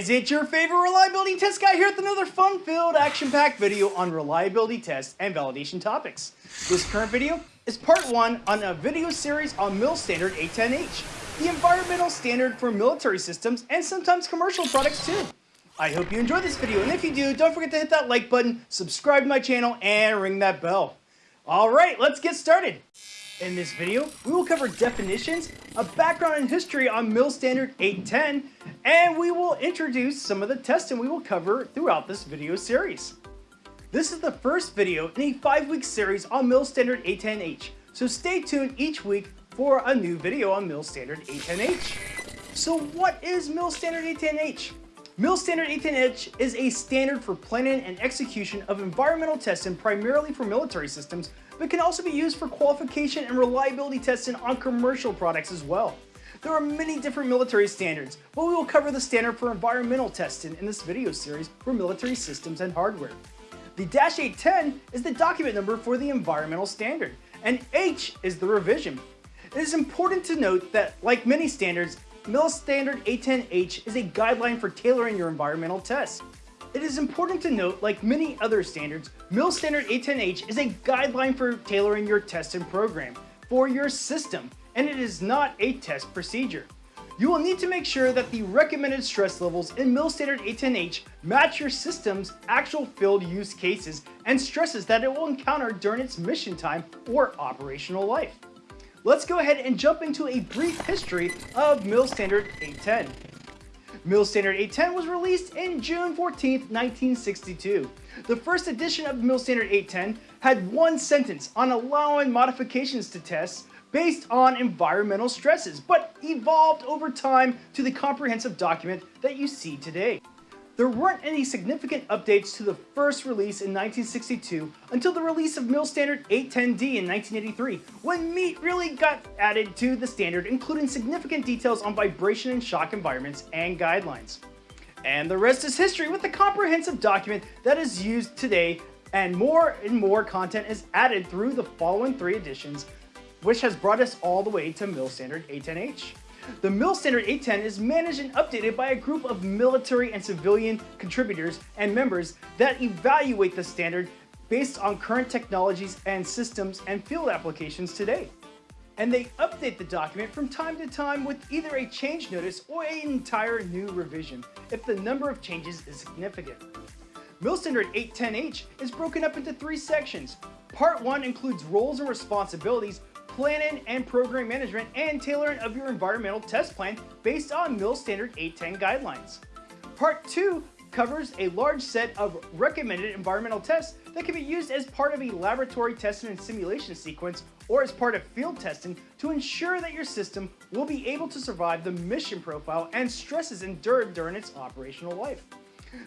guys, it's your favorite reliability test guy here with another fun-filled, action-packed video on reliability tests and validation topics. This current video is part one on a video series on MIL Standard 810H, the environmental standard for military systems and sometimes commercial products too. I hope you enjoyed this video, and if you do, don't forget to hit that like button, subscribe to my channel, and ring that bell. Alright, let's get started. In this video, we will cover definitions, a background and history on MIL Standard 810, and we will introduce some of the testing we will cover throughout this video series. This is the first video in a 5-week series on MIL Standard 810H, so stay tuned each week for a new video on MIL Standard 810H. So what is MIL Standard 810H? MIL Standard 810H is a standard for planning and execution of environmental testing primarily for military systems but can also be used for qualification and reliability testing on commercial products as well. There are many different military standards, but we will cover the standard for environmental testing in this video series for military systems and hardware. The Dash 810 is the document number for the environmental standard, and H is the revision. It is important to note that, like many standards, MIL Standard 810H is a guideline for tailoring your environmental tests. It is important to note, like many other standards, MIL Standard 810H is a guideline for tailoring your testing program for your system, and it is not a test procedure. You will need to make sure that the recommended stress levels in MIL Standard 810H match your system's actual field use cases and stresses that it will encounter during its mission time or operational life. Let's go ahead and jump into a brief history of MIL Standard 810. MIL Standard 810 was released in June 14, 1962. The first edition of MIL Standard 810 had one sentence on allowing modifications to tests based on environmental stresses, but evolved over time to the comprehensive document that you see today. There weren't any significant updates to the first release in 1962 until the release of MIL Standard 810D in 1983, when meat really got added to the standard, including significant details on vibration and shock environments and guidelines. And the rest is history with the comprehensive document that is used today and more and more content is added through the following three editions, which has brought us all the way to MIL Standard 810H. The MIL Standard 810 is managed and updated by a group of military and civilian contributors and members that evaluate the standard based on current technologies and systems and field applications today. And they update the document from time to time with either a change notice or an entire new revision if the number of changes is significant. MIL Standard 810H is broken up into three sections. Part 1 includes roles and responsibilities planning and program management, and tailoring of your environmental test plan based on MIL Standard 810 guidelines. Part 2 covers a large set of recommended environmental tests that can be used as part of a laboratory testing and simulation sequence or as part of field testing to ensure that your system will be able to survive the mission profile and stresses endured during its operational life.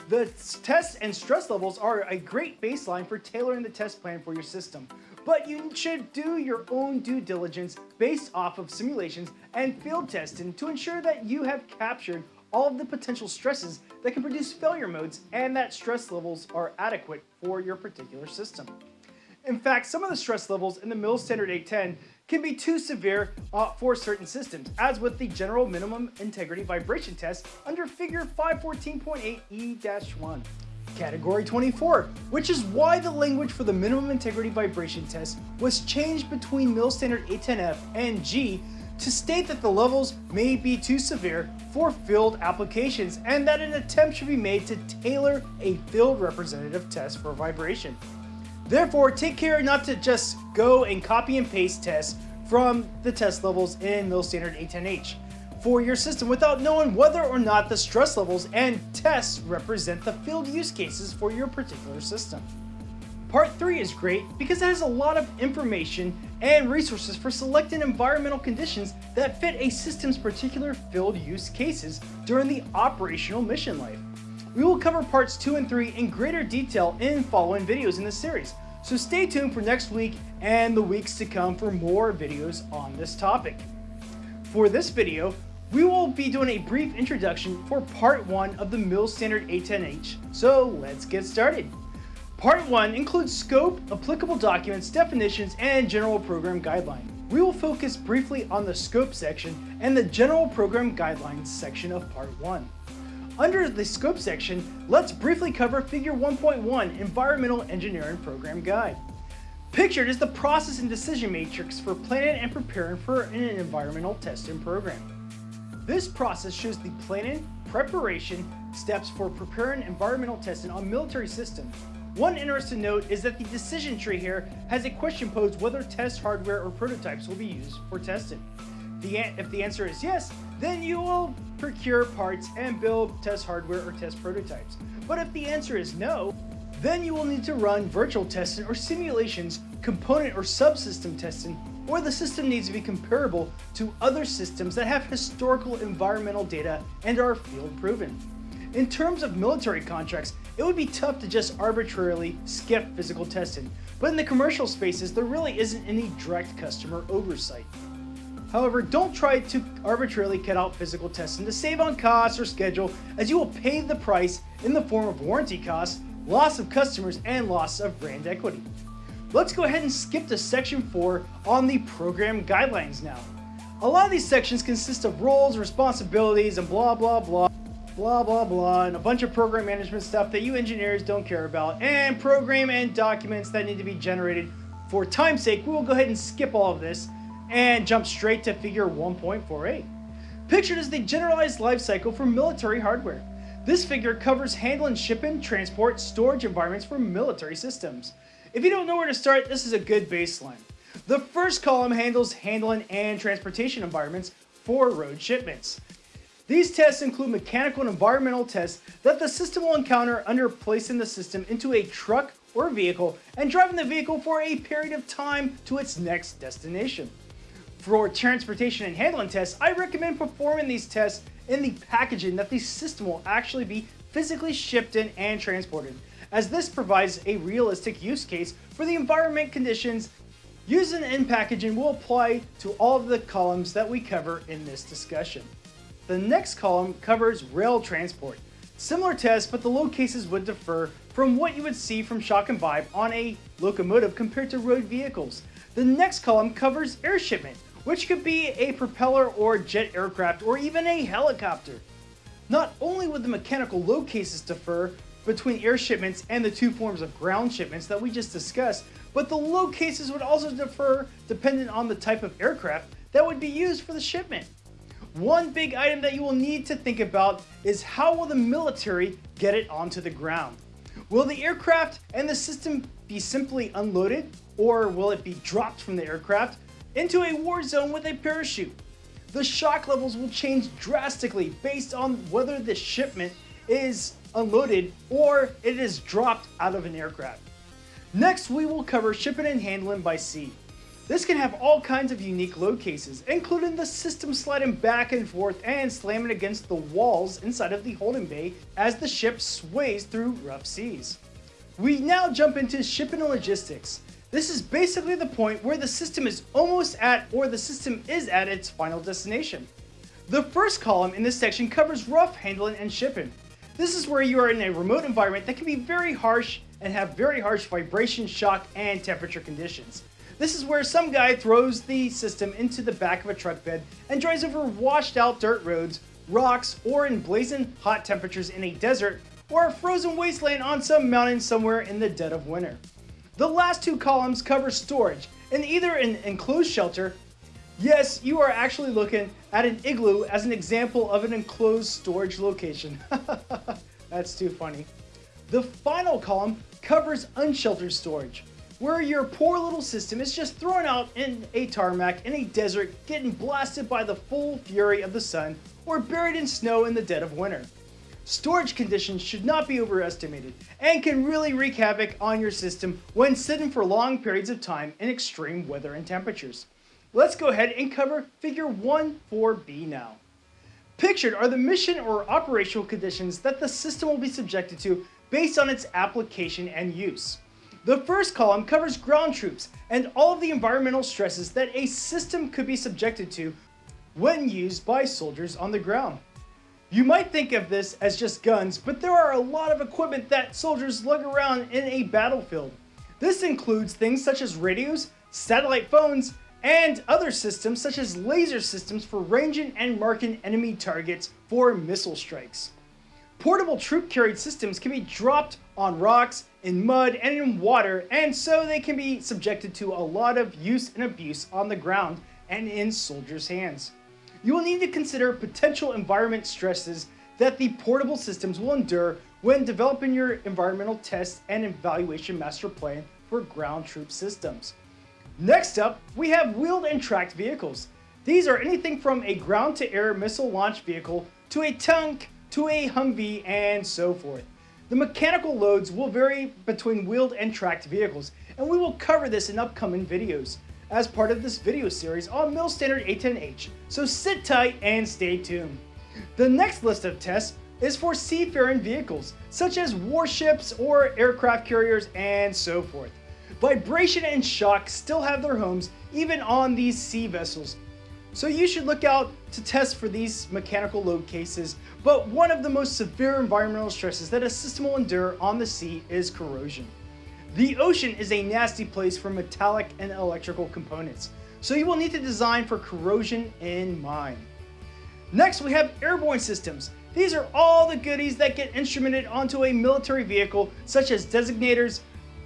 The tests and stress levels are a great baseline for tailoring the test plan for your system, but you should do your own due diligence based off of simulations and field testing to ensure that you have captured all of the potential stresses that can produce failure modes and that stress levels are adequate for your particular system. In fact, some of the stress levels in the MIL Standard 810 can be too severe uh, for certain systems, as with the General Minimum Integrity Vibration Test under Figure 514.8E-1. Category 24, which is why the language for the minimum integrity vibration test was changed between MIL Standard 810F and G to state that the levels may be too severe for field applications and that an attempt should be made to tailor a field representative test for vibration. Therefore, take care not to just go and copy and paste tests from the test levels in MIL Standard 810H for your system without knowing whether or not the stress levels and tests represent the field use cases for your particular system. Part 3 is great because it has a lot of information and resources for selecting environmental conditions that fit a system's particular field use cases during the operational mission life. We will cover parts 2 and 3 in greater detail in following videos in this series, so stay tuned for next week and the weeks to come for more videos on this topic. For this video, we will be doing a brief introduction for part 1 of the MIL Standard 810H, so let's get started. Part 1 includes scope, applicable documents, definitions, and general program guidelines. We will focus briefly on the scope section and the general program guidelines section of part 1. Under the scope section, let's briefly cover figure 1.1, Environmental Engineering Program Guide. Pictured is the process and decision matrix for planning and preparing for an environmental testing program. This process shows the planning, preparation, steps for preparing environmental testing on military systems. One interesting note is that the decision tree here has a question posed whether test hardware or prototypes will be used for testing. The, if the answer is yes, then you will procure parts and build test hardware or test prototypes. But if the answer is no, then you will need to run virtual testing or simulations, component or subsystem testing, or the system needs to be comparable to other systems that have historical environmental data and are field proven. In terms of military contracts, it would be tough to just arbitrarily skip physical testing, but in the commercial spaces, there really isn't any direct customer oversight. However, don't try to arbitrarily cut out physical testing to save on costs or schedule as you will pay the price in the form of warranty costs, loss of customers, and loss of brand equity. Let's go ahead and skip to section 4 on the program guidelines now. A lot of these sections consist of roles, responsibilities, and blah blah blah blah blah blah and a bunch of program management stuff that you engineers don't care about and program and documents that need to be generated for time's sake we will go ahead and skip all of this and jump straight to figure 1.4a. Pictured is the generalized life cycle for military hardware. This figure covers handling shipping, transport, storage environments for military systems. If you don't know where to start, this is a good baseline. The first column handles handling and transportation environments for road shipments. These tests include mechanical and environmental tests that the system will encounter under placing the system into a truck or vehicle and driving the vehicle for a period of time to its next destination. For transportation and handling tests, I recommend performing these tests in the packaging that the system will actually be physically shipped in and transported, as this provides a realistic use case for the environment conditions Using in packaging will apply to all of the columns that we cover in this discussion. The next column covers rail transport. Similar tests, but the load cases would differ from what you would see from Shock and Vibe on a locomotive compared to road vehicles. The next column covers air shipment, which could be a propeller or jet aircraft or even a helicopter. Not only would the mechanical load cases differ between air shipments and the two forms of ground shipments that we just discussed, but the load cases would also differ depending on the type of aircraft that would be used for the shipment. One big item that you will need to think about is how will the military get it onto the ground? Will the aircraft and the system be simply unloaded or will it be dropped from the aircraft into a war zone with a parachute. The shock levels will change drastically based on whether the shipment is unloaded or it is dropped out of an aircraft. Next, we will cover shipping and handling by sea. This can have all kinds of unique load cases, including the system sliding back and forth and slamming against the walls inside of the holding bay as the ship sways through rough seas. We now jump into shipping and logistics. This is basically the point where the system is almost at or the system is at its final destination. The first column in this section covers rough handling and shipping. This is where you are in a remote environment that can be very harsh and have very harsh vibration, shock, and temperature conditions. This is where some guy throws the system into the back of a truck bed and drives over washed out dirt roads, rocks, or in blazing hot temperatures in a desert or a frozen wasteland on some mountain somewhere in the dead of winter. The last two columns cover storage in either an enclosed shelter. Yes, you are actually looking at an igloo as an example of an enclosed storage location. That's too funny. The final column covers unsheltered storage, where your poor little system is just thrown out in a tarmac in a desert, getting blasted by the full fury of the sun, or buried in snow in the dead of winter. Storage conditions should not be overestimated and can really wreak havoc on your system when sitting for long periods of time in extreme weather and temperatures. Let's go ahead and cover figure 1.4b now. Pictured are the mission or operational conditions that the system will be subjected to based on its application and use. The first column covers ground troops and all of the environmental stresses that a system could be subjected to when used by soldiers on the ground. You might think of this as just guns, but there are a lot of equipment that soldiers lug around in a battlefield. This includes things such as radios, satellite phones, and other systems such as laser systems for ranging and marking enemy targets for missile strikes. Portable troop carried systems can be dropped on rocks, in mud, and in water, and so they can be subjected to a lot of use and abuse on the ground and in soldiers' hands. You will need to consider potential environment stresses that the portable systems will endure when developing your environmental test and evaluation master plan for ground troop systems. Next up, we have wheeled and tracked vehicles. These are anything from a ground-to-air missile launch vehicle to a tank to a Humvee and so forth. The mechanical loads will vary between wheeled and tracked vehicles, and we will cover this in upcoming videos as part of this video series on Mil Standard 810H, so sit tight and stay tuned. The next list of tests is for seafaring vehicles, such as warships or aircraft carriers and so forth. Vibration and shock still have their homes even on these sea vessels, so you should look out to test for these mechanical load cases, but one of the most severe environmental stresses that a system will endure on the sea is corrosion. The ocean is a nasty place for metallic and electrical components, so you will need to design for corrosion in mind. Next, we have airborne systems. These are all the goodies that get instrumented onto a military vehicle, such as designators,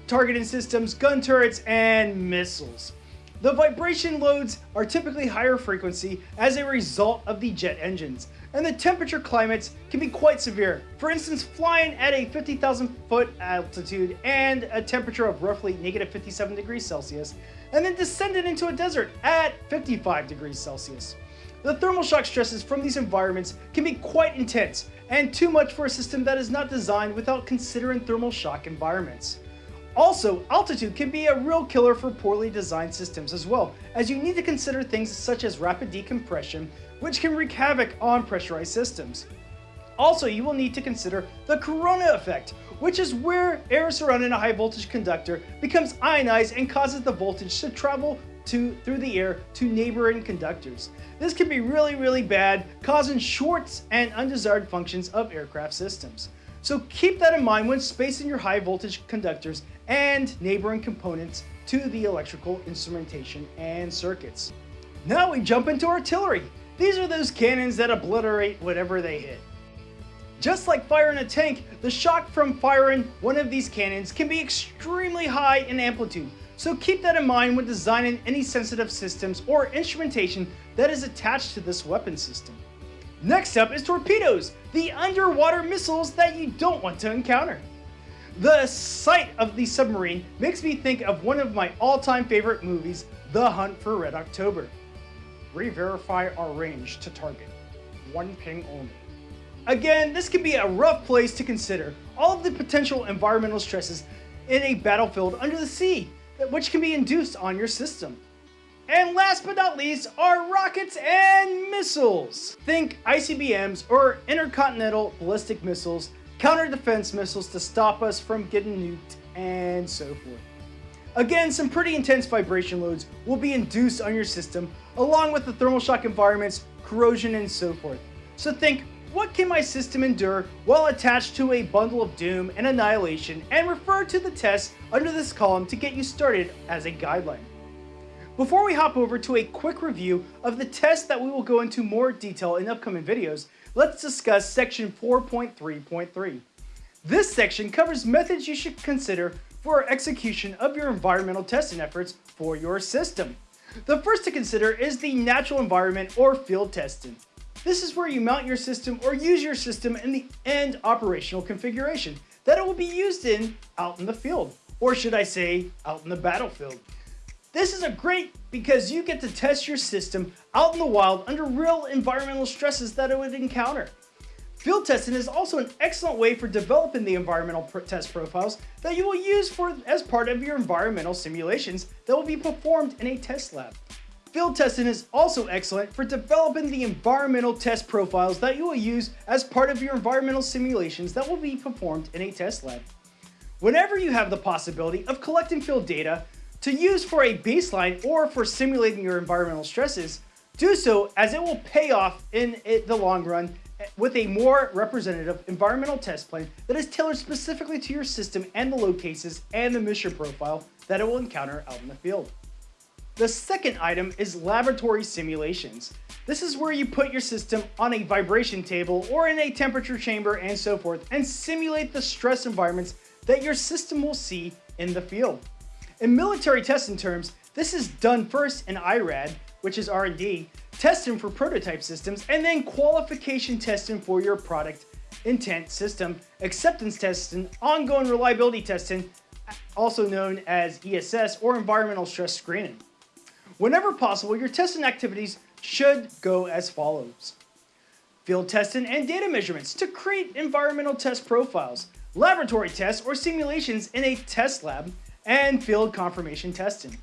targeting systems, gun turrets, and missiles. The vibration loads are typically higher frequency as a result of the jet engines, and the temperature climates can be quite severe. For instance, flying at a 50,000 foot altitude and a temperature of roughly negative 57 degrees Celsius, and then descended into a desert at 55 degrees Celsius. The thermal shock stresses from these environments can be quite intense, and too much for a system that is not designed without considering thermal shock environments. Also, altitude can be a real killer for poorly designed systems as well, as you need to consider things such as rapid decompression, which can wreak havoc on pressurized systems. Also, you will need to consider the corona effect, which is where air surrounding a high voltage conductor becomes ionized and causes the voltage to travel to, through the air to neighboring conductors. This can be really, really bad, causing shorts and undesired functions of aircraft systems. So keep that in mind when spacing your high voltage conductors and neighboring components to the electrical instrumentation and circuits. Now we jump into artillery. These are those cannons that obliterate whatever they hit. Just like firing a tank, the shock from firing one of these cannons can be extremely high in amplitude, so keep that in mind when designing any sensitive systems or instrumentation that is attached to this weapon system. Next up is torpedoes, the underwater missiles that you don't want to encounter. The sight of the submarine makes me think of one of my all-time favorite movies, The Hunt for Red October. Re-verify our range to target. One ping only. Again, this can be a rough place to consider all of the potential environmental stresses in a battlefield under the sea, which can be induced on your system. And last but not least are rockets and missiles. Think ICBMs or intercontinental ballistic missiles counter defense missiles to stop us from getting nuked, and so forth. Again, some pretty intense vibration loads will be induced on your system, along with the thermal shock environments, corrosion, and so forth. So think, what can my system endure while attached to a bundle of doom and annihilation, and refer to the tests under this column to get you started as a guideline. Before we hop over to a quick review of the tests that we will go into more detail in upcoming videos, let's discuss section 4.3.3. This section covers methods you should consider for execution of your environmental testing efforts for your system. The first to consider is the natural environment or field testing. This is where you mount your system or use your system in the end operational configuration that it will be used in out in the field, or should I say out in the battlefield. This is a great because you get to test your system out in the wild under real environmental stresses that it would encounter. Field testing is also an excellent way for developing the environmental test profiles that you will use for as part of your environmental simulations that will be performed in a test lab. Field testing is also excellent for developing the environmental test profiles that you will use as part of your environmental simulations that will be performed in a test lab. Whenever you have the possibility of collecting field data, to use for a baseline or for simulating your environmental stresses, do so as it will pay off in the long run with a more representative environmental test plan that is tailored specifically to your system and the load cases and the mission profile that it will encounter out in the field. The second item is laboratory simulations. This is where you put your system on a vibration table or in a temperature chamber and so forth and simulate the stress environments that your system will see in the field. In military testing terms, this is done first in IRAD, which is R&D, testing for prototype systems, and then qualification testing for your product intent system, acceptance testing, ongoing reliability testing, also known as ESS or environmental stress screening. Whenever possible, your testing activities should go as follows. Field testing and data measurements to create environmental test profiles, laboratory tests or simulations in a test lab, and field confirmation testing.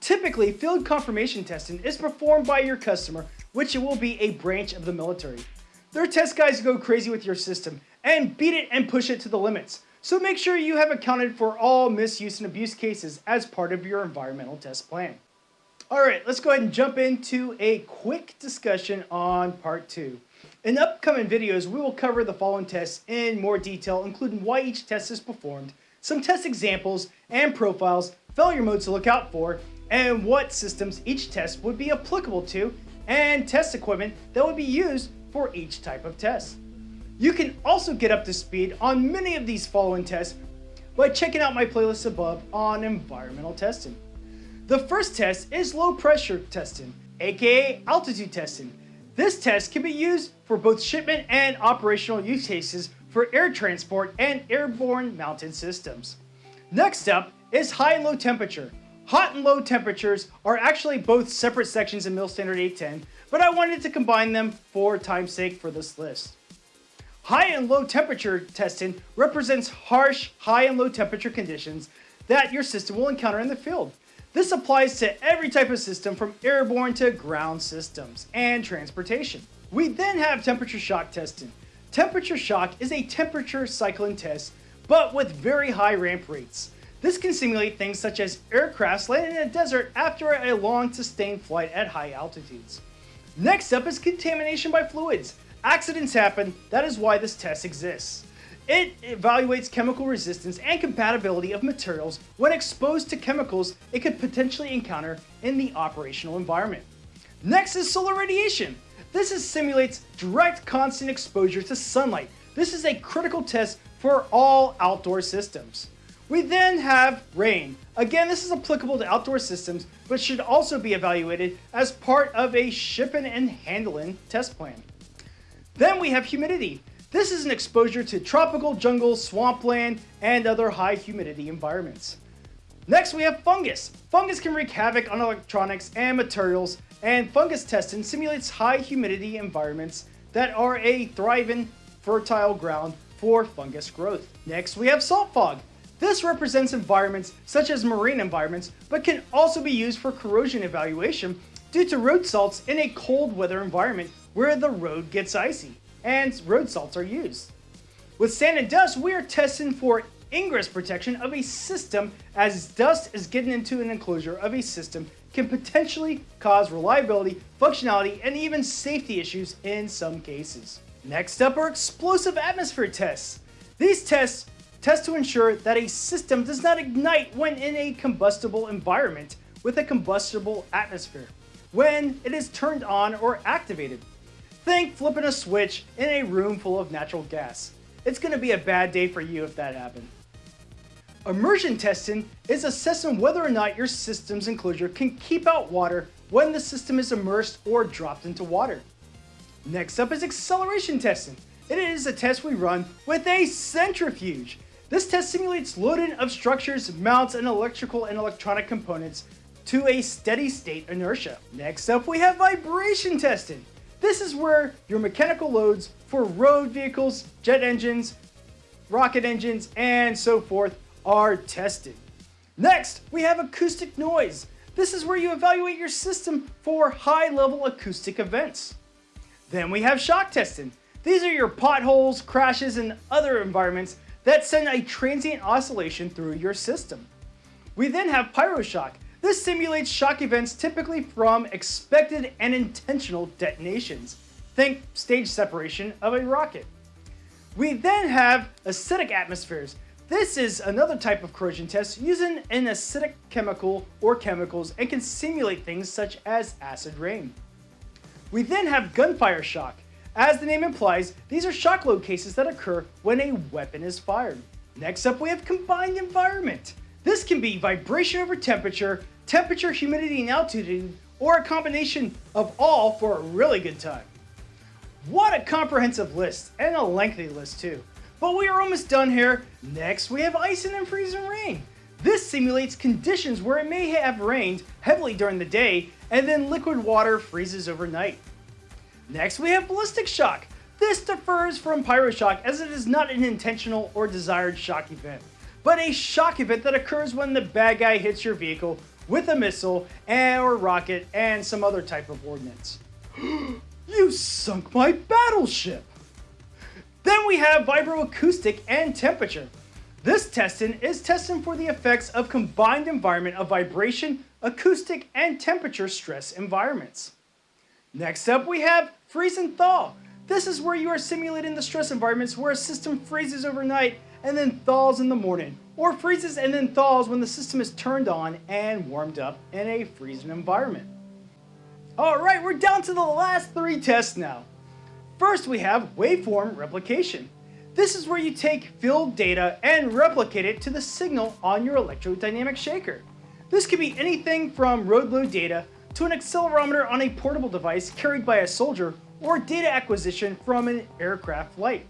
Typically, field confirmation testing is performed by your customer, which will be a branch of the military. Their test guys go crazy with your system and beat it and push it to the limits. So make sure you have accounted for all misuse and abuse cases as part of your environmental test plan. Alright, let's go ahead and jump into a quick discussion on part 2. In upcoming videos, we will cover the following tests in more detail, including why each test is performed, some test examples and profiles, failure modes to look out for, and what systems each test would be applicable to, and test equipment that would be used for each type of test. You can also get up to speed on many of these following tests by checking out my playlist above on environmental testing. The first test is low pressure testing, aka altitude testing. This test can be used for both shipment and operational use cases for air transport and airborne mounted systems. Next up is high and low temperature. Hot and low temperatures are actually both separate sections in MIL Standard 810, but I wanted to combine them for time's sake for this list. High and low temperature testing represents harsh high and low temperature conditions that your system will encounter in the field. This applies to every type of system from airborne to ground systems and transportation. We then have temperature shock testing. Temperature shock is a temperature cycling test, but with very high ramp rates. This can simulate things such as aircrafts landing in a desert after a long sustained flight at high altitudes. Next up is contamination by fluids. Accidents happen, that is why this test exists. It evaluates chemical resistance and compatibility of materials when exposed to chemicals it could potentially encounter in the operational environment. Next is solar radiation. This is simulates direct constant exposure to sunlight. This is a critical test for all outdoor systems. We then have rain. Again, this is applicable to outdoor systems, but should also be evaluated as part of a shipping and handling test plan. Then we have humidity. This is an exposure to tropical jungle, swampland, and other high humidity environments. Next, we have fungus. Fungus can wreak havoc on electronics and materials, and fungus testing simulates high humidity environments that are a thriving, fertile ground for fungus growth. Next, we have salt fog. This represents environments such as marine environments, but can also be used for corrosion evaluation due to road salts in a cold weather environment where the road gets icy and road salts are used. With sand and dust, we are testing for ingress protection of a system as dust is getting into an enclosure of a system can potentially cause reliability, functionality, and even safety issues in some cases. Next up are explosive atmosphere tests. These tests test to ensure that a system does not ignite when in a combustible environment with a combustible atmosphere, when it is turned on or activated. Think flipping a switch in a room full of natural gas. It's going to be a bad day for you if that happened. Immersion testing is assessing whether or not your system's enclosure can keep out water when the system is immersed or dropped into water. Next up is acceleration testing. It is a test we run with a centrifuge. This test simulates loading of structures, mounts, and electrical and electronic components to a steady state inertia. Next up we have vibration testing. This is where your mechanical loads for road vehicles, jet engines, rocket engines, and so forth are tested. Next, we have acoustic noise. This is where you evaluate your system for high-level acoustic events. Then we have shock testing. These are your potholes, crashes, and other environments that send a transient oscillation through your system. We then have pyroshock. This simulates shock events typically from expected and intentional detonations. Think stage separation of a rocket. We then have acidic atmospheres. This is another type of corrosion test using an acidic chemical or chemicals and can simulate things such as acid rain. We then have gunfire shock. As the name implies, these are shock load cases that occur when a weapon is fired. Next up we have combined environment. This can be vibration over temperature, temperature, humidity, and altitude, or a combination of all for a really good time. What a comprehensive list, and a lengthy list too. But we are almost done here. Next, we have icing and freezing rain. This simulates conditions where it may have rained heavily during the day, and then liquid water freezes overnight. Next, we have ballistic shock. This differs from pyroshock as it is not an intentional or desired shock event, but a shock event that occurs when the bad guy hits your vehicle with a missile and, or rocket and some other type of ordnance. you sunk my battleship! Then we have vibroacoustic and temperature. This testing is testing for the effects of combined environment of vibration, acoustic, and temperature stress environments. Next up we have freeze and thaw. This is where you are simulating the stress environments where a system freezes overnight and then thaws in the morning, or freezes and then thaws when the system is turned on and warmed up in a freezing environment. Alright, we're down to the last three tests now. First we have waveform replication. This is where you take field data and replicate it to the signal on your electrodynamic shaker. This could be anything from road load data to an accelerometer on a portable device carried by a soldier or data acquisition from an aircraft flight.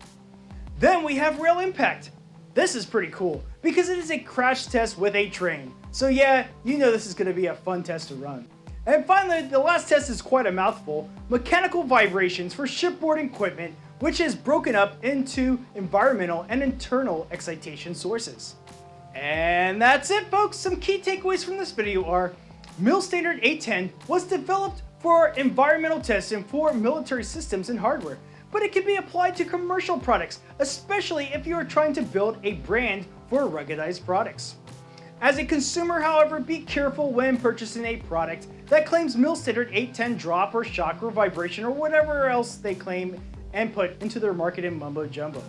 Then we have rail impact. This is pretty cool because it is a crash test with a train. So yeah, you know this is going to be a fun test to run. And finally, the last test is quite a mouthful, mechanical vibrations for shipboard equipment which is broken up into environmental and internal excitation sources. And that's it folks, some key takeaways from this video are MIL Standard 810 was developed for environmental testing for military systems and hardware, but it can be applied to commercial products, especially if you are trying to build a brand for ruggedized products. As a consumer, however, be careful when purchasing a product that claims MIL Standard 810 drop or shock or vibration or whatever else they claim and put into their marketing mumbo jumbo.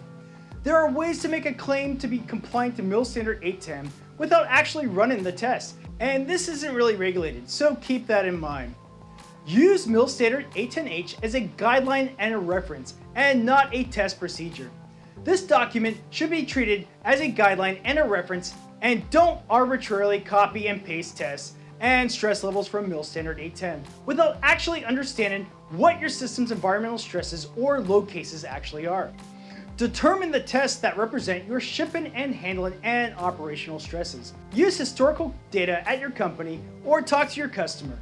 There are ways to make a claim to be compliant to MIL Standard 810 without actually running the test, and this isn't really regulated, so keep that in mind. Use MIL Standard 810H as a guideline and a reference, and not a test procedure. This document should be treated as a guideline and a reference, and don't arbitrarily copy and paste tests and stress levels from MIL Standard 810 without actually understanding what your system's environmental stresses or load cases actually are. Determine the tests that represent your shipping and handling and operational stresses. Use historical data at your company or talk to your customer.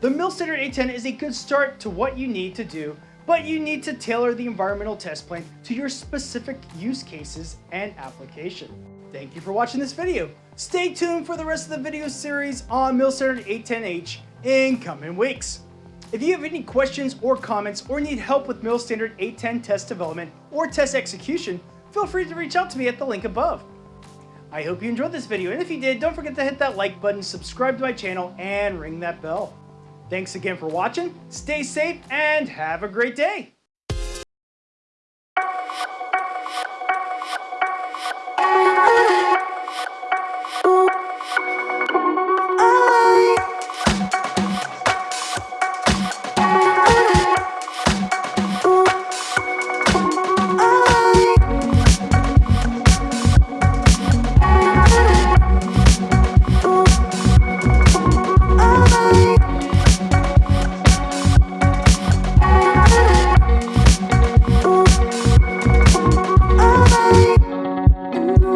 The MIL Standard 810 is a good start to what you need to do, but you need to tailor the environmental test plan to your specific use cases and application. Thank you for watching this video. Stay tuned for the rest of the video series on MIL Standard 810H in coming weeks. If you have any questions or comments or need help with MIL Standard 810 test development or test execution, feel free to reach out to me at the link above. I hope you enjoyed this video, and if you did, don't forget to hit that like button, subscribe to my channel, and ring that bell. Thanks again for watching, stay safe, and have a great day!